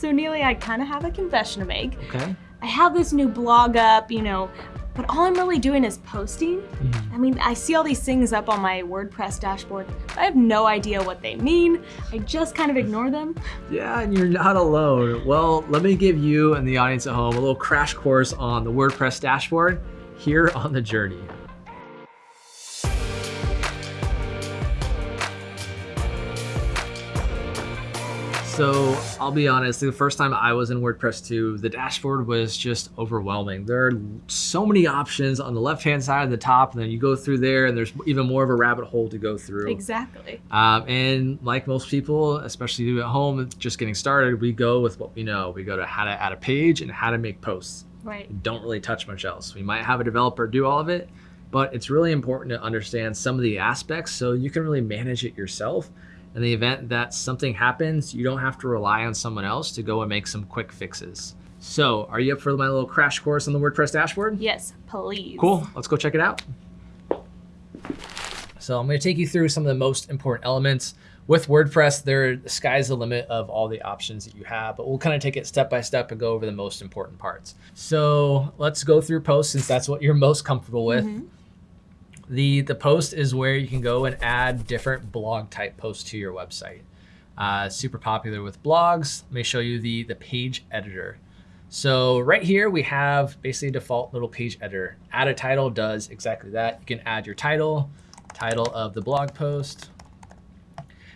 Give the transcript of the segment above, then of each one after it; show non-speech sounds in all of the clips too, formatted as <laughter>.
So Neely, I kind of have a confession to make. Okay. I have this new blog up, you know, but all I'm really doing is posting. Mhm. I mean, I see all these things up on my WordPress dashboard. but I have no idea what they mean. I just kind of ignore them. Yeah, and you're not alone. Well, let me give you and the audience at home a little crash course on the WordPress dashboard here on the journey. So I'll be honest, the first time I was in WordPress 2, the dashboard was just overwhelming. There are so many options on the left-hand side of the top, and then you go through there and there's even more of a rabbit hole to go through. Exactly. Um, and like most people, especially you at home, just getting started, we go with what we know. We go to how to add a page and how to make posts. Right. We don't really touch much else. We might have a developer do all of it, but it's really important to understand some of the aspects so you can really manage it yourself. In the event that something happens, you don't have to rely on someone else to go and make some quick fixes. So are you up for my little crash course on the WordPress dashboard? Yes, please. Cool, let's go check it out. So I'm gonna take you through some of the most important elements. With WordPress, there the sky's the limit of all the options that you have, but we'll kind of take it step by step and go over the most important parts. So let's go through posts since that's what you're most comfortable with. Mhm. The, the post is where you can go and add different blog type posts to your website. Uh, super popular with blogs. Let me show you the, the page editor. So right here we have basically a default little page editor. Add a title does exactly that. You can add your title, title of the blog post.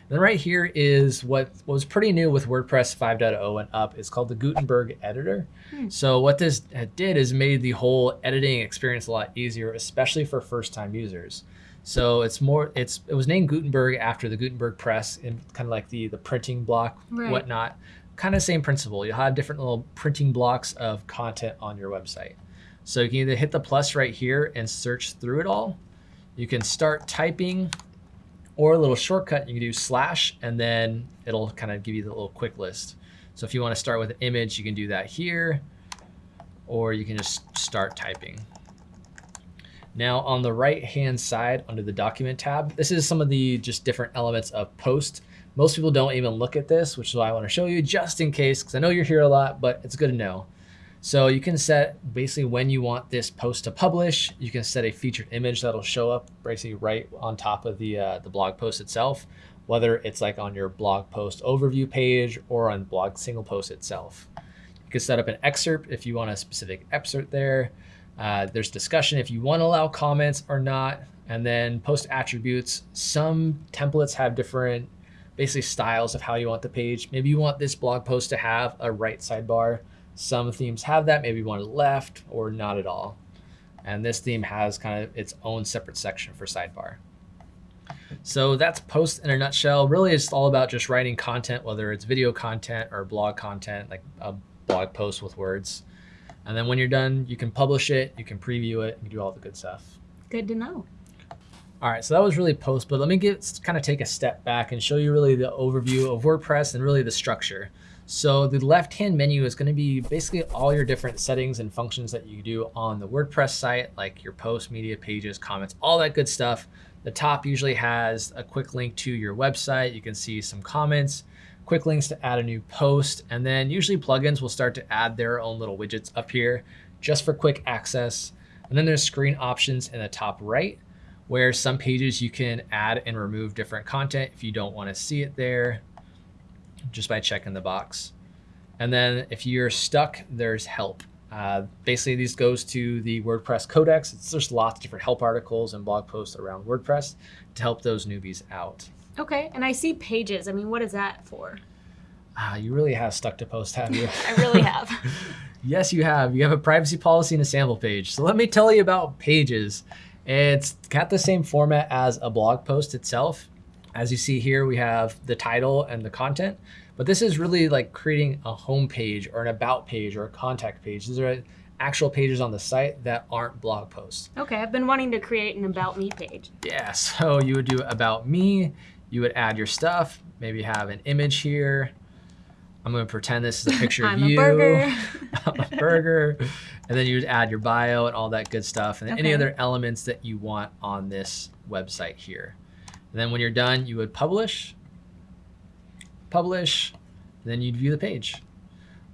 Then right here is what was pretty new with WordPress 5.0 and up. It's called the Gutenberg editor. Hmm. So what this did is made the whole editing experience a lot easier, especially for first-time users. So it's more, it's it was named Gutenberg after the Gutenberg press and kind of like the the printing block, Right. whatnot. Kind of same principle. You'll have different little printing blocks of content on your website. So you can either hit the plus right here and search through it all. You can start typing or a little shortcut, you can do slash and then it'll kind of give you the little quick list. So if you want to start with an image, you can do that here, or you can just start typing. Now on the right hand side under the document tab, this is some of the just different elements of post. Most people don't even look at this, which is why I want to show you just in case, because I know you're here a lot, but it's good to know. So you can set basically when you want this post to publish. You can set a featured image that'll show up basically right on top of the, uh, the blog post itself, whether it's like on your blog post overview page or on blog single post itself. You can set up an excerpt if you want a specific excerpt there. Uh, there's discussion if you want to allow comments or not. And then post attributes. Some templates have different basically styles of how you want the page. Maybe you want this blog post to have a right sidebar. Some themes have that, maybe it left or not at all. And this theme has kind of its own separate section for sidebar. So that's post in a nutshell. Really, it's all about just writing content, whether it's video content or blog content, like a blog post with words. And then when you're done, you can publish it, you can preview it, you do all the good stuff. Good to know. All right, so that was really post, but let me get kind of take a step back and show you really the overview of WordPress and really the structure. So the left-hand menu is going to be basically all your different settings and functions that you do on the WordPress site, like your posts, media pages, comments, all that good stuff. The top usually has a quick link to your website. You can see some comments, quick links to add a new post, and then usually plugins will start to add their own little widgets up here just for quick access. And then there's screen options in the top right where some pages you can add and remove different content if you don't want to see it there just by checking the box. And then if you're stuck, there's help. Uh, basically, these goes to the WordPress Codex. It's just lots of different help articles and blog posts around WordPress to help those newbies out. Okay, and I see pages. I mean, what is that for? Ah, you really have stuck to post, have you? <laughs> I really have. <laughs> Yes, you have. You have a privacy policy and a sample page. So let me tell you about pages. It's got the same format as a blog post itself. As you see here, we have the title and the content, but this is really like creating a home page or an about page or a contact page. These are actual pages on the site that aren't blog posts. Okay, I've been wanting to create an About Me page. Yeah, <laughs> so you would do about me, you would add your stuff, maybe have an image here. I'm gonna pretend this is a <laughs> picture I'm of a you. burger. <laughs> I'm a burger. And then you would add your bio and all that good stuff and then any other elements that you want on this website here. And then when you're done, you would publish, publish, then you'd view the page.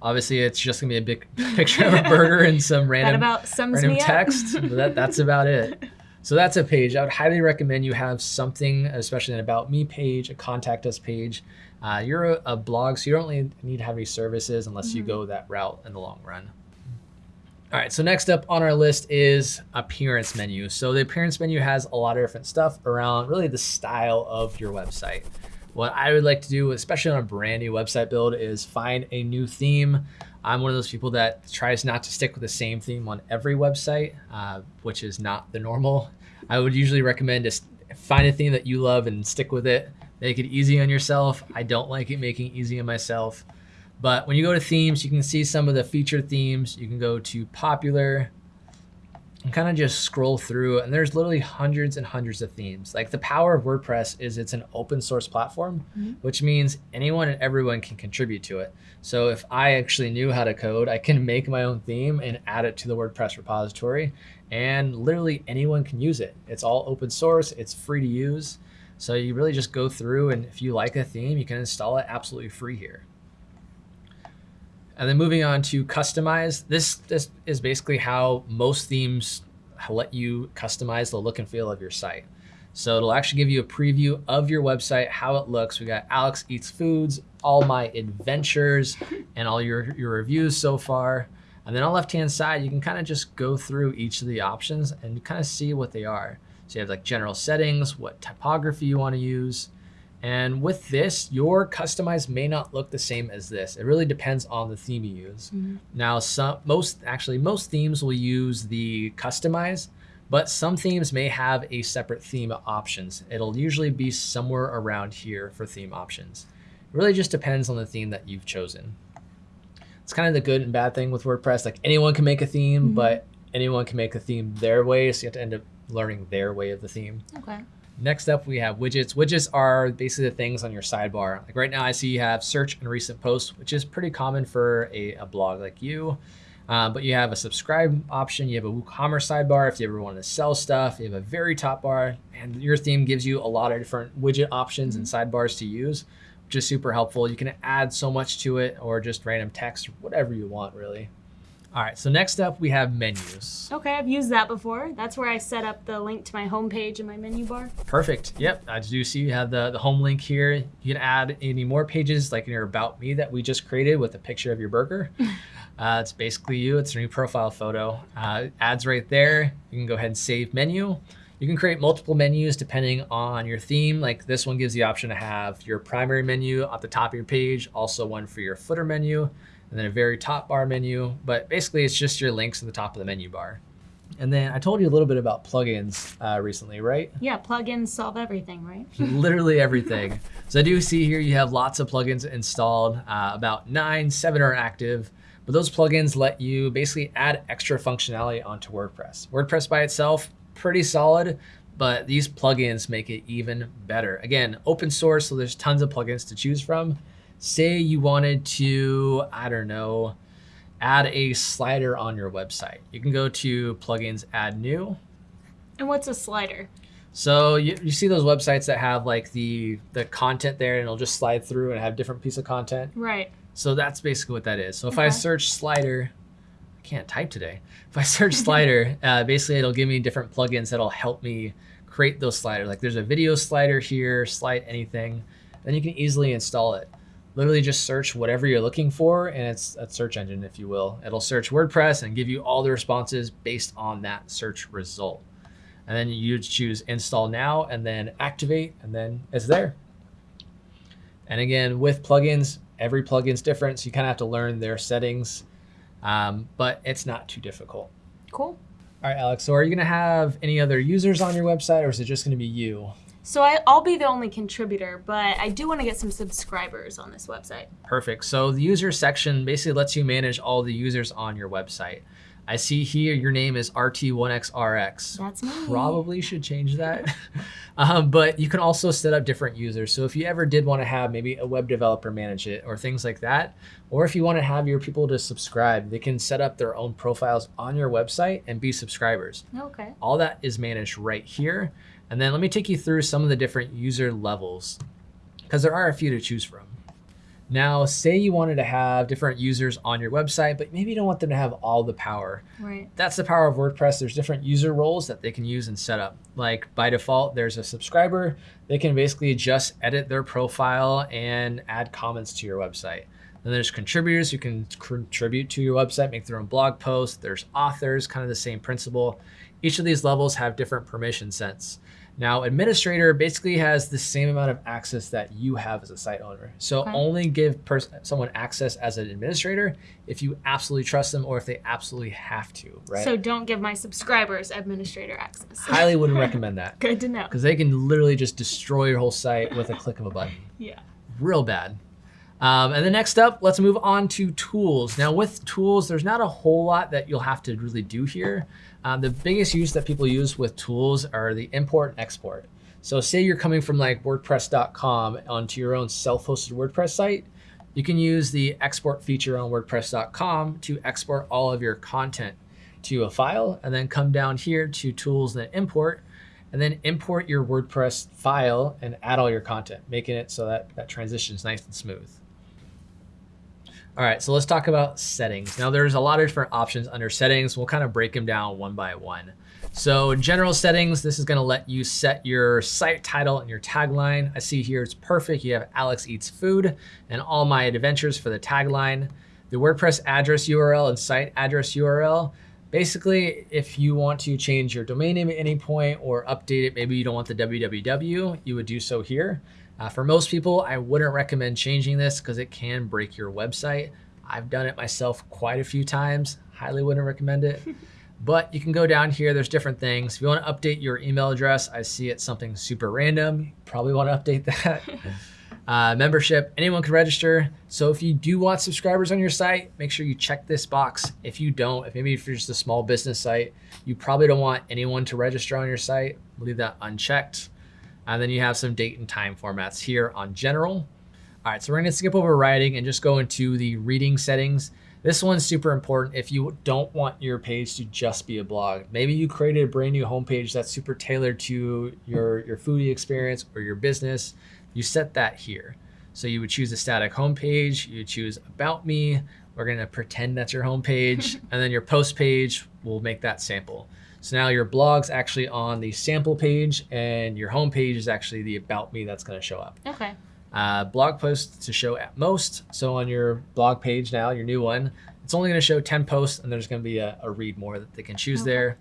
Obviously, it's just gonna be a big <laughs> picture of a burger and some random about random text. but that, that's about it. <laughs> So that's a page. I would highly recommend you have something, especially an about me page, a contact us page. Uh, you're a, a blog, so you don't really need to have any services unless you Mhm. go that route in the long run. All right, so next up on our list is appearance menu. So the appearance menu has a lot of different stuff around really the style of your website. What I would like to do, especially on a brand new website build, is find a new theme. I'm one of those people that tries not to stick with the same theme on every website, uh, which is not the normal. I would usually recommend just find a theme that you love and stick with it. Make it easy on yourself. I don't like it making it easy on myself. But when you go to themes, you can see some of the featured themes. You can go to popular and kind of just scroll through and there's literally hundreds and hundreds of themes. Like the power of WordPress is it's an open source platform, Mhm. which means anyone and everyone can contribute to it. So if I actually knew how to code, I can make my own theme and add it to the WordPress repository and literally anyone can use it. It's all open source, it's free to use. So you really just go through and if you like a theme, you can install it absolutely free here. And then moving on to customize, this this is basically how most themes let you customize the look and feel of your site. So it'll actually give you a preview of your website, how it looks. We got Alex Eats Foods, all my adventures, and all your, your reviews so far. And then on the left-hand side, you can kind of just go through each of the options and kind of see what they are. So you have like general settings, what typography you want to use. And with this, your customized may not look the same as this. It really depends on the theme you use. Mhm. Now, some most actually most themes will use the customize, but some themes may have a separate theme options. It'll usually be somewhere around here for theme options. It really just depends on the theme that you've chosen. It's kind of the good and bad thing with WordPress. Like anyone can make a theme, Mhm. but anyone can make a theme their way, so you have to end up learning their way of the theme. Okay. Next up, we have widgets. Widgets are basically the things on your sidebar. Like right now, I see you have search and recent posts, which is pretty common for a, a blog like you. Uh, but you have a subscribe option. You have a WooCommerce sidebar if you ever want to sell stuff. You have a very top bar, and your theme gives you a lot of different widget options and sidebars to use, which is super helpful. You can add so much to it, or just random text, whatever you want, really. All right. So next up, we have menus. Okay, I've used that before. That's where I set up the link to my homepage in my menu bar. Perfect. Yep. I do see you have the, the home link here. You can add any more pages like in your About Me that we just created with a picture of your burger. <laughs> Uh, it's basically you. It's a new profile photo. Uh, ads right there. You can go ahead and save menu. You can create multiple menus depending on your theme. Like this one gives the option to have your primary menu at the top of your page, also one for your footer menu, and then a very top bar menu. But basically, it's just your links at the top of the menu bar. And then I told you a little bit about plugins uh, recently, right? Yeah, plugins solve everything, right? <laughs> literally everything. So I do see here you have lots of plugins installed. Uh, about nine, seven are active. But those plugins let you basically add extra functionality onto WordPress. WordPress by itself, pretty solid, but these plugins make it even better. Again, open source, so there's tons of plugins to choose from. Say you wanted to, I don't know, add a slider on your website. You can go to plugins, add new, And what's a slider? so you, you see those websites that have like the the content there and it'll just slide through and have different piece of content. Right. So that's basically what that is. So if I search slider, I can't type today. If I search <laughs> slider, uh, basically it'll give me different plugins that'll help me create those sliders. Like there's a video slider here, slide anything, then you can easily install it. Literally just search whatever you're looking for and it's a search engine, if you will. It'll search WordPress and give you all the responses based on that search result. And then you choose install now and then activate and then it's there. And again, with plugins, every plugin's different, so you kind of have to learn their settings, um, but it's not too difficult. Cool. All right, Alex, so are you going to have any other users on your website or is it just going to be you? So I, I'll be the only contributor, but I do want to get some subscribers on this website. Perfect. So the user section basically lets you manage all the users on your website. I see here your name is RT1XRX. That's me. Probably should change that. <laughs> um, but you can also set up different users. So if you ever did want to have maybe a web developer manage it or things like that, or if you want to have your people to subscribe, they can set up their own profiles on your website and be subscribers. Okay. All that is managed right here. And then let me take you through some of the different user levels because there are a few to choose from. Now, say you wanted to have different users on your website, but maybe you don't want them to have all the power. Right. That's the power of WordPress. There's different user roles that they can use and set up. Like by default, there's a subscriber. They can basically just edit their profile and add comments to your website. Then there's contributors who can contribute to your website, make their own blog posts. There's authors, kind of the same principle. Each of these levels have different permission sets. Now, administrator basically has the same amount of access that you have as a site owner. So Okay. only give person someone access as an administrator if you absolutely trust them or if they absolutely have to, right? So don't give my subscribers administrator access. Highly wouldn't <laughs> recommend that Good to know. because they can literally just destroy your whole site with a click of a button. Yeah. Real bad. Um, and then next up, let's move on to tools. Now with tools, there's not a whole lot that you'll have to really do here. Um, the biggest use that people use with tools are the import and export. So say you're coming from like WordPress.com onto your own self-hosted WordPress site, you can use the export feature on WordPress.com to export all of your content to a file and then come down here to tools and import and then import your WordPress file and add all your content, making it so that that transition is nice and smooth. All right, so let's talk about settings. Now there's a lot of different options under settings. We'll kind of break them down one by one. So general settings, this is gonna let you set your site title and your tagline. I see here it's perfect. You have Alex Eats Food and all my adventures for the tagline. The WordPress address URL and site address URL. Basically, if you want to change your domain name at any point or update it, maybe you don't want the www, you would do so here. Uh, for most people, I wouldn't recommend changing this because it can break your website. I've done it myself quite a few times. Highly wouldn't recommend it. <laughs> but you can go down here. There's different things. If you want to update your email address, I see it's something super random. Probably want to update that. <laughs> uh, membership, anyone can register. So if you do want subscribers on your site, make sure you check this box. If you don't, if maybe if you're just a small business site, you probably don't want anyone to register on your site. Leave that unchecked. And then you have some date and time formats here on general. All right, so we're gonna skip over writing and just go into the reading settings. This one's super important if you don't want your page to just be a blog. Maybe you created a brand new homepage that's super tailored to your, your foodie experience or your business. You set that here. So you would choose a static homepage, you choose about me. We're gonna pretend that's your homepage. <laughs> and then your post page, we'll make that sample. So now your blog's actually on the sample page and your home page is actually the about me that's gonna show up. Okay. Uh, blog posts to show at most. So on your blog page now, your new one, it's only gonna show 10 posts and there's gonna be a, a read more that they can choose Okay. there.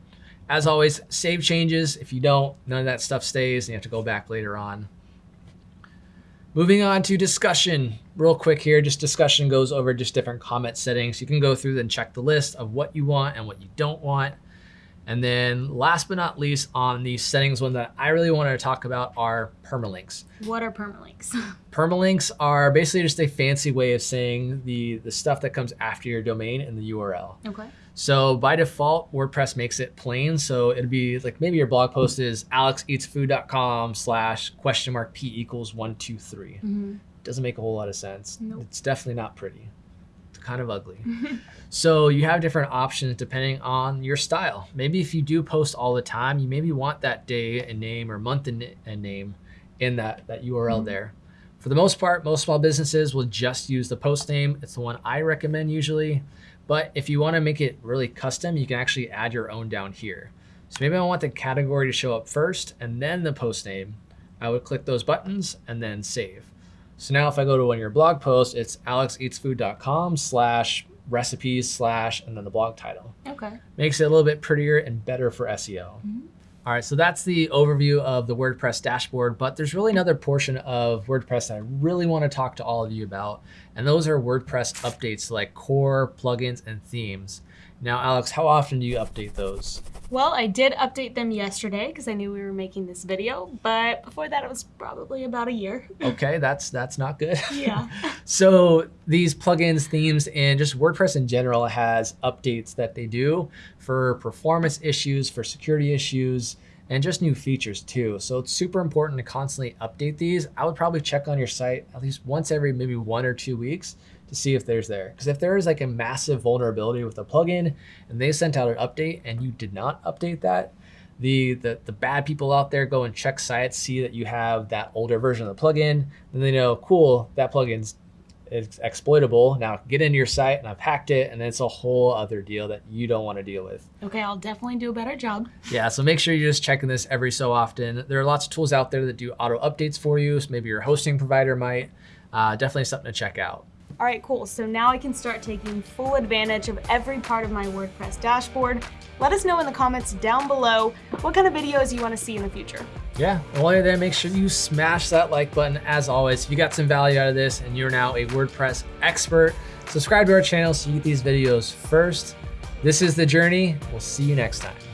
As always, save changes. If you don't, none of that stuff stays and you have to go back later on. Moving on to discussion, real quick here, just discussion goes over just different comment settings. You can go through and check the list of what you want and what you don't want. And then last but not least on the settings one that I really wanted to talk about are permalinks. What are permalinks? <laughs> Permalinks are basically just a fancy way of saying the, the stuff that comes after your domain in the URL. okay. So by default, WordPress makes it plain. So it'd be like maybe your blog post is alexeatsfood.com slash question mark p equals one, two, three. hmm Doesn't make a whole lot of sense. Nope. It's definitely not pretty. Kind of ugly. So you have different options depending on your style. Maybe if you do post all the time, you maybe want that day and name or month and, and name in that, that URL Mhm. there. For the most part, most small businesses will just use the post name. It's the one I recommend usually. But if you want to make it really custom, you can actually add your own down here. So maybe I want the category to show up first and then the post name. I would click those buttons and then save. So now if I go to one of your blog posts, it's alexeatsfood.com slash recipes slash and then the blog title. Okay. Makes it a little bit prettier and better for SEO. Mhm. All right, so that's the overview of the WordPress dashboard, but there's really another portion of WordPress that I really want to talk to all of you about, and those are WordPress updates like core, plugins, and themes. Now, Alex, how often do you update those? Well, I did update them yesterday because I knew we were making this video, but before that, it was probably about a year. <laughs> Okay, that's that's not good. Yeah. <laughs> So these plugins, themes, and just WordPress in general has updates that they do for performance issues, for security issues, and just new features too. So it's super important to constantly update these. I would probably check on your site at least once every maybe one or two weeks to see if there's there. Because if there is like a massive vulnerability with a plugin and they sent out an update and you did not update that, the, the the bad people out there go and check sites, see that you have that older version of the plugin, then they know, cool, that plugin's it's exploitable. Now get into your site and I've hacked it and it's a whole other deal that you don't want to deal with. Okay, I'll definitely do a better job. Yeah, so make sure you're just checking this every so often. There are lots of tools out there that do auto updates for you. So maybe your hosting provider might. Uh, definitely something to check out. All right, cool. So now I can start taking full advantage of every part of my WordPress dashboard. Let us know in the comments down below what kind of videos you want to see in the future. Yeah, while you're there, make sure you smash that like button. As always, if you got some value out of this and you're now a WordPress expert, subscribe to our channel so you get these videos first. This is The Journey. We'll see you next time.